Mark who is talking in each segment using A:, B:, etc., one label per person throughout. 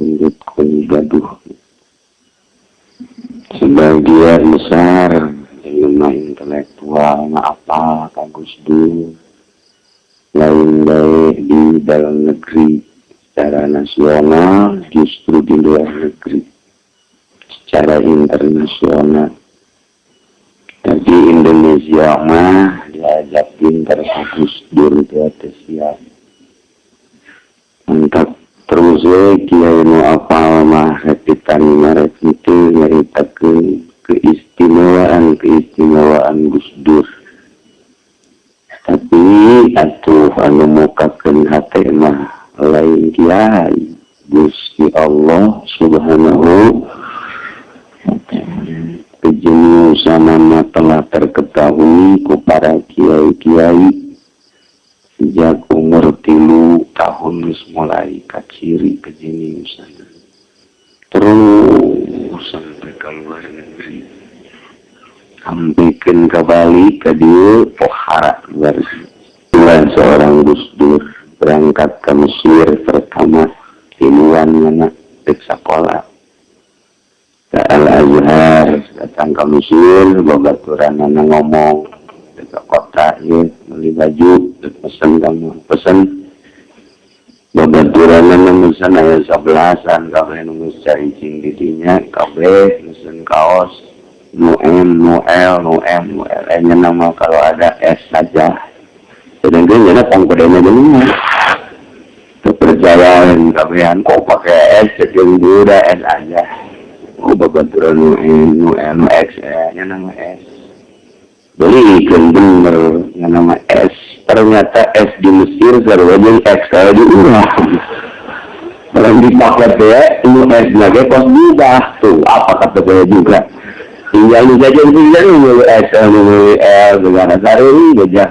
A: untuk gaduh. Sebagian besar ilmu intelektual apa kagus Dur lain baik di dalam negeri secara nasional justru di luar negeri. Secara internasional. Tapi Indonesia mah diajak pintar kagus Dur di we kiai nu apal mah repitan ngaret itu nyaritakeun keistimewaan keistimewaan Gus Dur tapi atuh anu mukakeun hate mah lain kiai Gusti Allah Subhanahu kejeniusan telah terketahui ku para kiai-kiai tahun mulai kaciri kejeniusan terus sampai ke luar negeri. Sampaikan ke Bali ke dia pohara luar. Bulan seorang Gus Dur berangkat ke Mesir pertama tiluan mana ke sekolah. Ke Al-Azhar datang ke Mesir babaturan mana ngomong ke kota ya beli baju pesen kamu pesen pesen ayat sebelasan kabe nunggu cari cing didinya kabe pesen kaos nu M, nu L, nu M, nu L. Nya nama kalau ada S saja. Sedangkan jadi pangkodenya dulu. Kepercayaan kabehan kok pakai S jadi udah S aja. Oh babaturan nu M, nu L, nu X nya nama S. Belikan bener yang nama S. Ternyata S di Mesir sarwajeng X kalau di urang orang dipakai ya ini S lagi pos mudah tuh. Apa kata saya juga? Tinggal di saja tinggal ini S ini L dengan sari gajah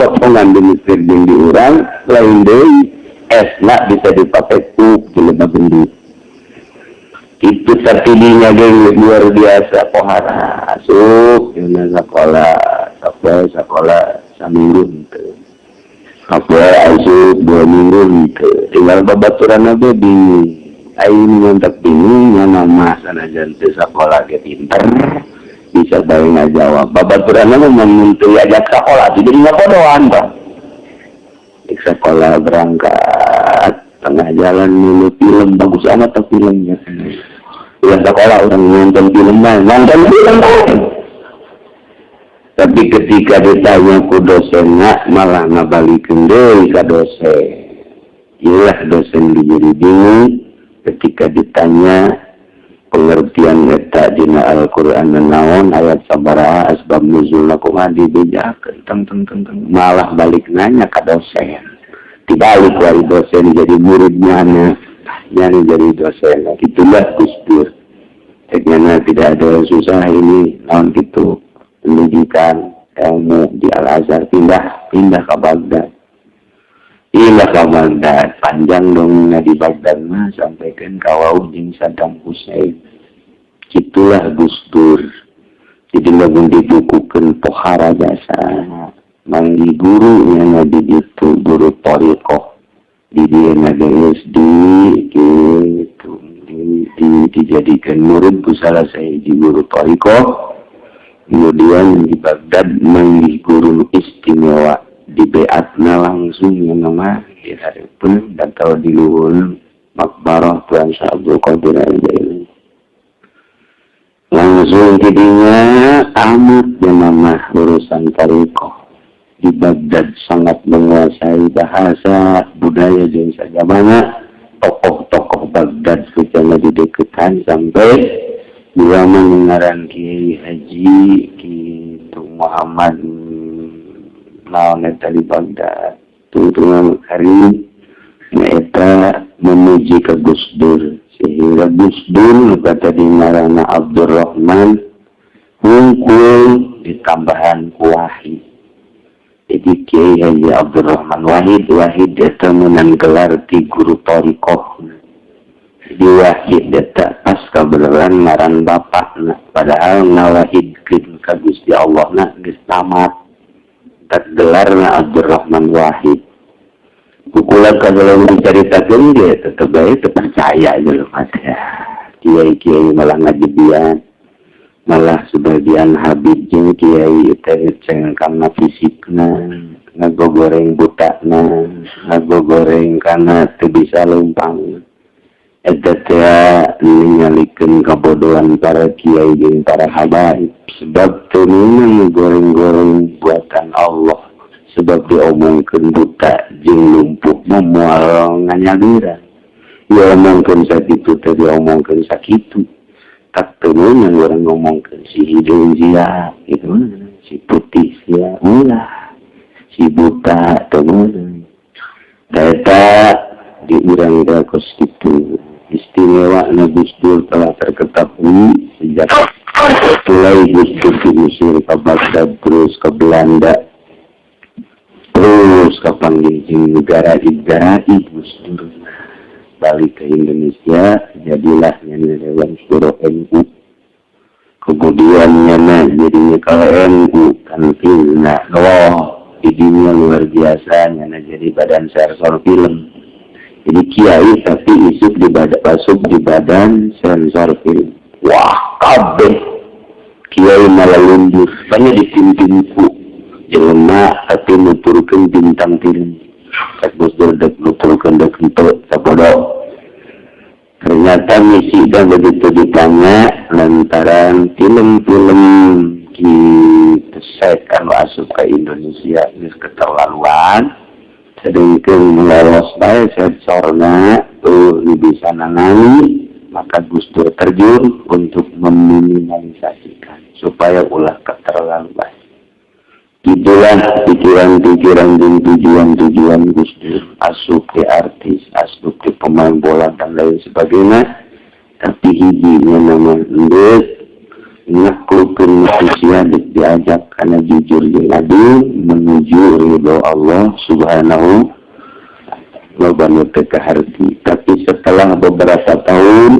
A: potongan di Mesir yang di urang lain deh S nak bisa dipakai tuh di lebah gendut itu terpilihnya geng luar biasa pohara asup di sekolah sekolah sekolah seminggu gitu dua minggu gitu. Tinggal babaturan aja bingung ini mantap yang nama sana jantai sekolah ke pinter bisa bayang jawab. Babaturan aja menuntui ajak sekolah. Jadi nggak kodoan pak? Di sekolah berangkat. Tengah jalan dulu film. Bagus amat tuh filmnya. Ya sekolah orang nonton film nonton film tapi ketika ditanya ku dosennya malah ngabalikin deh ke dosen. Iyalah dosen dijadi bingung ketika ditanya pengertian eta dina Al-Qur'an naon ayat sabaraha asbab nuzul kumaha dibejakeun teng teng teng teng malah balik nanya ke dosen. Dibalik wali dosen jadi muridnya yang jadi dosen. Itulah Gus Dur. Tidak ada susah ini tahun itu pendidikan ilmu di Al-Azhar pindah pindah ke Baghdad. Pindah ke Baghdad. Panjang dong di Baghdad mah sampaikan kawau jeung Saddam Hussein. Itulah Gus Dur. Jadi lamun dibukukan pohara jasa. Manggi gurunya na di itu, guru torikoh di dia ada SD, gitu. Di dijadikan murid ku salah saya di guru torikoh kemudian di Baghdad manggi guru istimewa. Di Beatna langsung yang nama di hari pun dan kalau di luhur makbarah Tuhan Syabdul Qadir al langsung jadinya amat yang nama urusan Toriko di Baghdad sangat menguasai bahasa budaya saja mana tokoh-tokoh Baghdad secara di deketan sampai dia mendengaran Kiai Haji gitu Muhammad naon eta di Baghdad. Tuntungan hari eta memuji ke Gus Dur. Sehingga Gus Dur kata di marana Abdurrahman hungkul di tambahan Wahid. Jadi Kiai Haji Abdurrahman Wahid Wahid eta menang gelar di guru Torikoh. Jadi Wahid itu pas kebenaran ngaran bapak nah, padahal nawahid ke Gusti Allah nak tamat tak gelar na Abdurrahman Wahid Kukulan kalau diceritakan dia tetap baik terpercaya mas ya. Kiai-kiai malah ngajibian. Malah sebagian habibnya kiai itu ceng karena fisiknya. Ngago goreng butaknya. Ngago goreng karena itu bisa lumpang. menyaken kabodohan para kiai dan para habaib sebab peningan goreng-goreng buatan Allah. Sebab diomongkan buta jeng lumpuh memual nganyalira. Diomongkan sakit sakitu tadi omongkan sakitu tak temen yang orang ngomongkan si hidung siap gitu. Si putih siap ulah. Si buta temen data diurang kos itu. Istimewa Nabi Dur telah terketahui sejak mulai Gus Dur diusir ke Baghdad terus ke Belanda. Terus kapan di negara negara ibu balik ke Indonesia. Jadilah nyana Dewan Suro NU kemudian nyana jadinya kalau NU kan film nah oh idenya luar biasa nyana jadi badan sensor film Jadi kiai tapi isuk di badan, masuk di badan sensor film. Wah, kabeh. Kiai malah lundur, banyak dipimpinku. Jelma tapi nuturkan bintang film. Tak bosdor, dek nuturkan dek nutur, sabodok. Ternyata misi dan begitu ditanya lantaran film-film kita anu asup ke Indonesia ini keterlaluan. Sedangkan melolos baik sensornya tuh bisa nangani maka Gus Dur terjun untuk meminimalisasikan supaya ulah keterlaluan Itulah pikiran-pikiran dan tujuan-tujuan Gus Dur. Asup ke artis, asup ke pemain bola dan lain sebagainya. Tapi hijinya nama ndek naklukkan manusia diajak karena jujur adil menuju ridho Allah subhanahu wa ta'ala. Tapi setelah beberapa tahun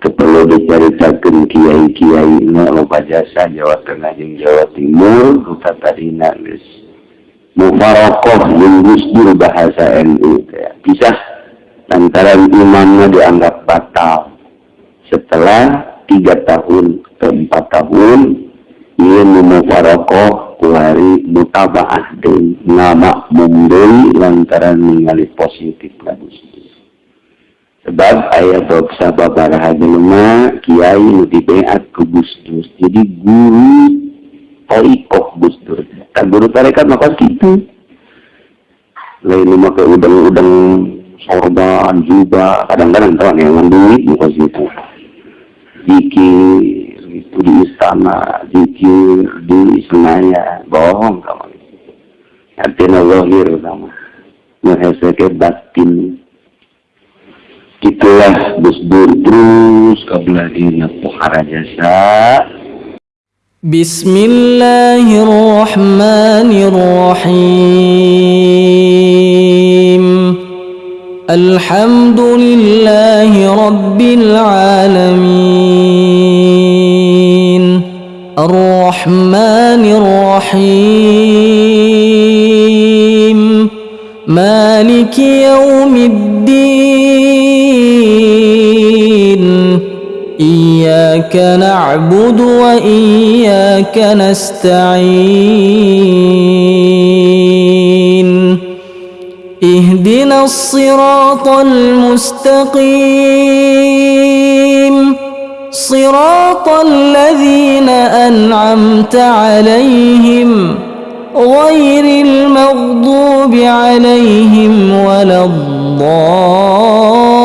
A: perlu diceritakan kiai-kiai na loba jasa Jawa Tengah dan Jawa Timur kita tadi nangis mufarokoh Dur bahasa NU pisah antara imamnya dianggap batal. Setelah tiga tahun ke empat tahun ia memufarokoh kulari mutabaah deui nama mumdeui lantaran ningali positif bagus sebab ayat doksa babaraha jelema kiai nu dibeat ke Gus Dur jadi guru toikoh Gus Dur. Kan guru tarekat maka gitu. Lain mah ke udang-udang sorban juga kadang-kadang tuh yang duit muka gitu. Zikir itu di istana zikir di Senayan bohong kamu artinya zahir kamu mengheseke batin Itulah Gus Dur terus kabelahina pohara jasa.
B: Bismillahirrahmanirrahim. الحمد لله رب العالمين. الرحمن الرحيم. مالك يوم الدين. إياك نعبد وإياك نستعين. اهدنا الصراط المستقيم. صراط الذين أنعمت عليهم غير المغضوب عليهم ولا الضالين.